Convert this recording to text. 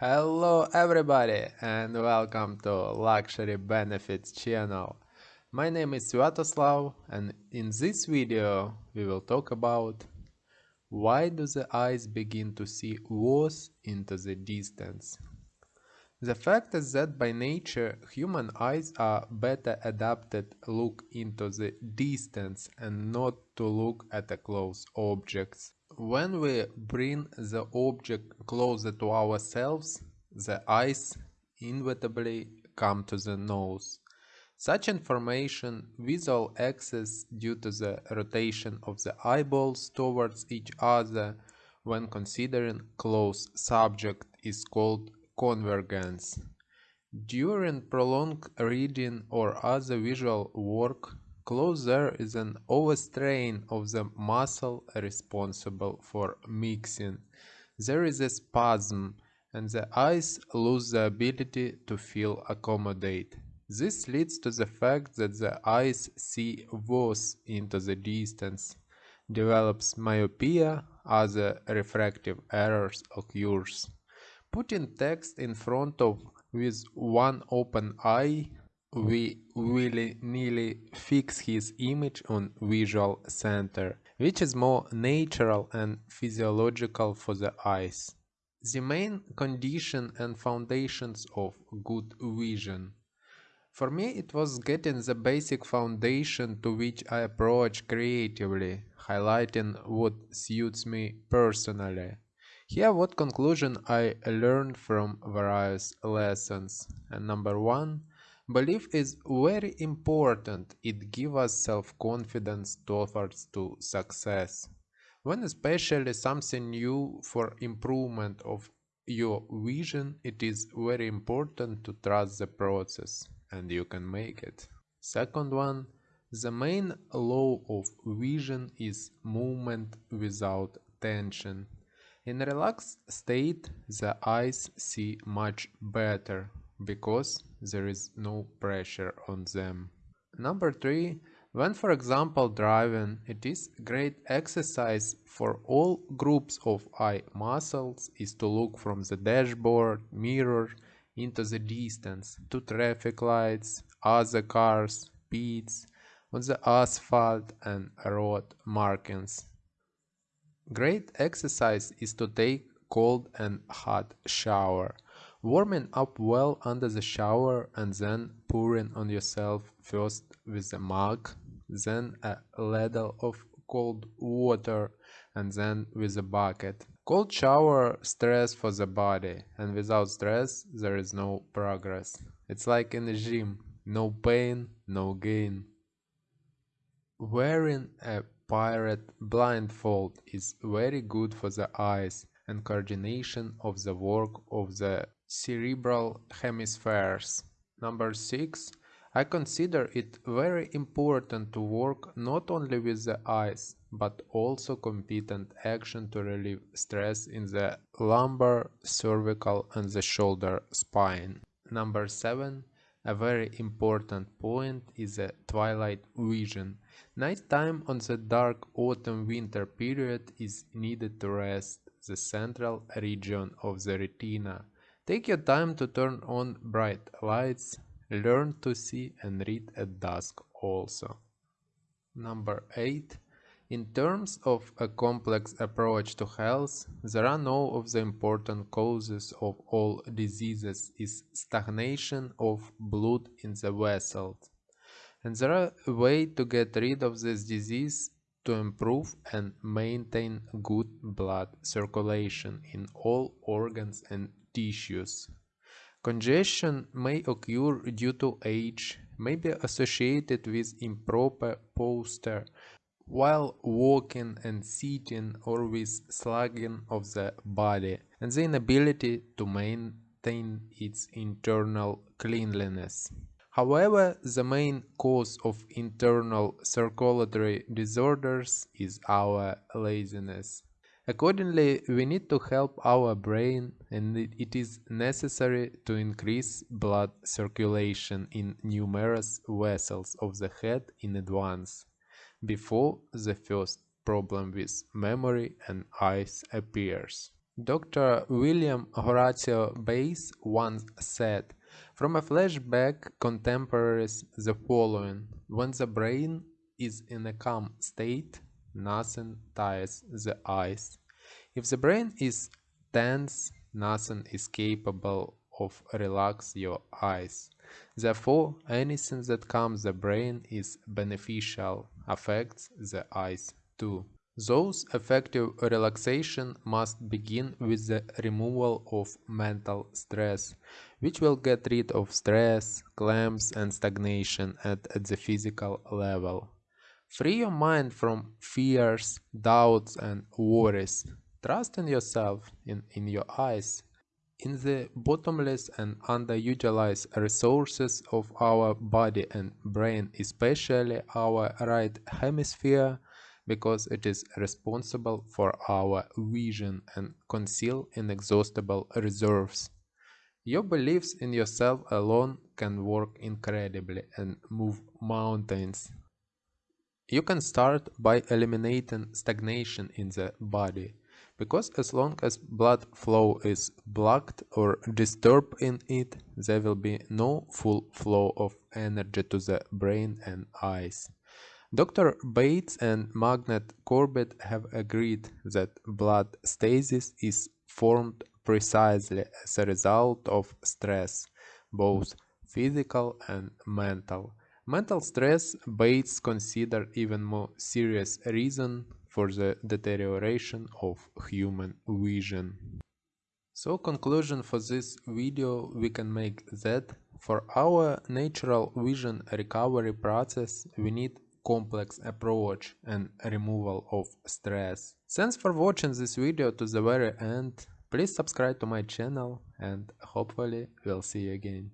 Hello everybody and welcome to Luxury Benefits channel. My name is Sviatoslav and in this video we will talk about why do the eyes begin to see worse into the distance. The fact is that by nature human eyes are better adapted look into the distance and not to look at a close objects. When we bring the object closer to ourselves, the eyes inevitably come to the nose. Such information, visual axes due to the rotation of the eyeballs towards each other when considering close subject is called convergence. During prolonged reading or other visual work, Close is an overstrain of the muscle responsible for mixing. There is a spasm and the eyes lose the ability to feel accommodate. This leads to the fact that the eyes see worse into the distance, develops myopia, other refractive errors occurs. Putting text in front of with one open eye we willy-nilly fix his image on visual center, which is more natural and physiological for the eyes. The main condition and foundations of good vision. For me it was getting the basic foundation to which I approach creatively, highlighting what suits me personally. Here what conclusion I learned from various lessons. And number one, Belief is very important. It gives us self-confidence towards to success. When especially something new for improvement of your vision, it is very important to trust the process and you can make it. Second one, the main law of vision is movement without tension. In relaxed state, the eyes see much better because there is no pressure on them. Number 3. When for example driving, it is great exercise for all groups of eye muscles is to look from the dashboard, mirror, into the distance, to traffic lights, other cars, pits, on the asphalt and road markings. Great exercise is to take cold and hot shower. Warming up well under the shower and then pouring on yourself first with a mug, then a ladle of cold water and then with a bucket. Cold shower stress for the body and without stress there is no progress. It's like in the gym, no pain, no gain. Wearing a pirate blindfold is very good for the eyes and coordination of the work of the cerebral hemispheres. Number 6. I consider it very important to work not only with the eyes, but also competent action to relieve stress in the lumbar, cervical and the shoulder spine. Number 7. A very important point is the twilight vision. Night time on the dark autumn-winter period is needed to rest the central region of the retina Take your time to turn on bright lights, learn to see and read at dusk also. Number 8. In terms of a complex approach to health, there are no of the important causes of all diseases is stagnation of blood in the vessels. And there are a way to get rid of this disease to improve and maintain good blood circulation in all organs and tissues. Congestion may occur due to age, may be associated with improper posture while walking and sitting or with slugging of the body and the inability to maintain its internal cleanliness. However, the main cause of internal circulatory disorders is our laziness. Accordingly, we need to help our brain and it is necessary to increase blood circulation in numerous vessels of the head in advance, before the first problem with memory and eyes appears. Dr. William Horatio Bates once said, from a flashback contemporaries the following, when the brain is in a calm state, nothing tires the eyes. If the brain is tense, nothing is capable of relax your eyes. Therefore, anything that calms the brain is beneficial, affects the eyes too. Those effective relaxation must begin with the removal of mental stress, which will get rid of stress, clamps and stagnation at, at the physical level. Free your mind from fears, doubts and worries. Trust in yourself, in, in your eyes, in the bottomless and underutilized resources of our body and brain, especially our right hemisphere, because it is responsible for our vision and conceal inexhaustible reserves. Your beliefs in yourself alone can work incredibly and move mountains. You can start by eliminating stagnation in the body, because as long as blood flow is blocked or disturbed in it, there will be no full flow of energy to the brain and eyes. Dr. Bates and Margaret Corbett have agreed that blood stasis is formed precisely as a result of stress, both physical and mental. Mental stress Bates consider even more serious reason for the deterioration of human vision. So conclusion for this video we can make that for our natural vision recovery process we need complex approach and removal of stress. Thanks for watching this video to the very end. Please subscribe to my channel and hopefully we'll see you again.